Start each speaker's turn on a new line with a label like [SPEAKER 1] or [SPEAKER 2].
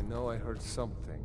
[SPEAKER 1] I know I heard something.